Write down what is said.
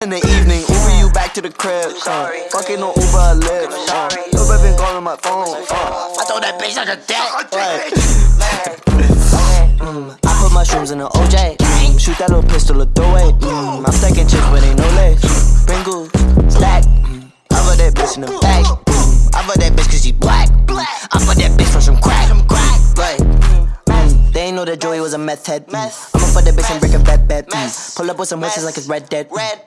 In the evening, Uber you back to the crib. Uh, fucking on Uber or Lyft. Uh, Uber been calling my phone. Uh, I told that bitch like a dick. Mm, mm, I put mushrooms in the OJ. Mm, shoot that little pistol or throw it. Mm, I'm stacking chips, but ain't no legs. Pringle, stack. Mm, I put that bitch in the bag. Mm, I put that bitch cause she black. Mm, I put that bitch for some crack. Like, mm, mm, they ain't know that Joey was a meth head. Mm, I'ma fuck that bitch and break a bed bed. Mm, pull up with some witches like it's Red Dead. Mm,